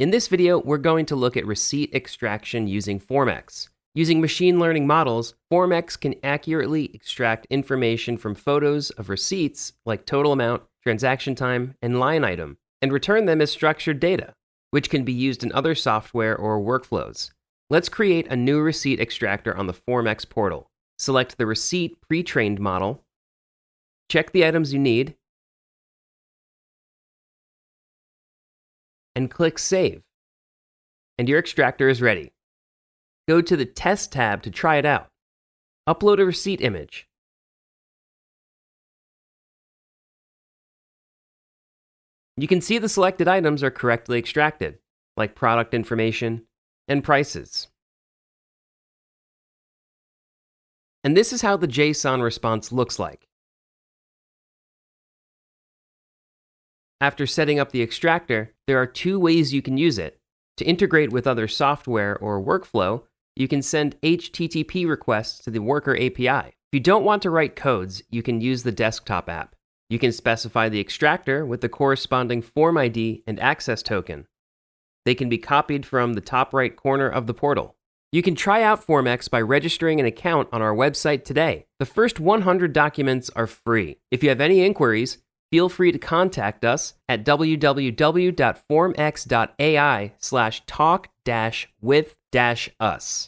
In this video, we're going to look at receipt extraction using FormX. Using machine learning models, FormX can accurately extract information from photos of receipts like total amount, transaction time, and line item, and return them as structured data, which can be used in other software or workflows. Let's create a new receipt extractor on the FormX portal. Select the receipt pre-trained model, check the items you need, and click Save. And your extractor is ready. Go to the Test tab to try it out. Upload a receipt image. You can see the selected items are correctly extracted, like product information and prices. And this is how the JSON response looks like. After setting up the extractor, there are two ways you can use it. To integrate with other software or workflow, you can send HTTP requests to the Worker API. If you don't want to write codes, you can use the desktop app. You can specify the extractor with the corresponding form ID and access token. They can be copied from the top right corner of the portal. You can try out FormX by registering an account on our website today. The first 100 documents are free. If you have any inquiries, feel free to contact us at www.formx.ai slash talk dash with dash us.